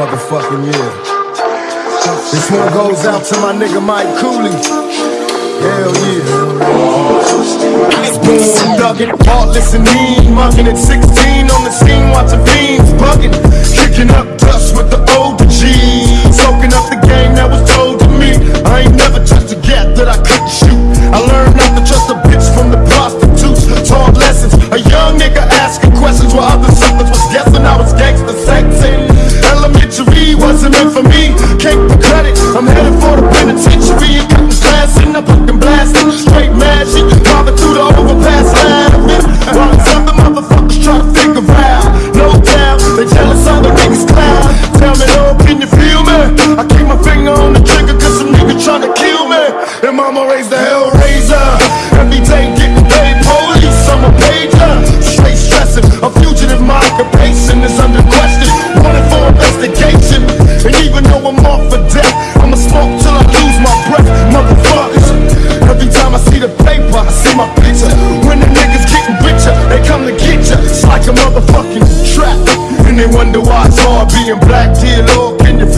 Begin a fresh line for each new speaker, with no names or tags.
motherfucking year. This one goes out to my nigga Mike Cooley. Hell yeah. Boom, dugging, heartless and mean. Mugging at 16 on the scene, watching fiends bugging. Kicking up dust with the older G's. Soaking up the game that was told to me. I ain't never touched a gap that I couldn't shoot. I learned not to trust a bitch from the prostitutes. Taught lessons. A young nigga asking questions while other wasn't meant for me. Can't be credit. I'm headed for the penitentiary and cutting class and I'm fucking blasting. Straight mad shit. Driving through the overpass line of it. While these other motherfuckers try to figure out. No doubt, they jealous other niggas clown. Tell me, oh, can you feel me? I keep my finger on the trigger cause some nigga tryna kill me. And mama raised the hell see my picture. When the niggas getting richer, they come to get ya. It's like a motherfucking trap. And they wonder why it's hard being black. Dear Lord, can you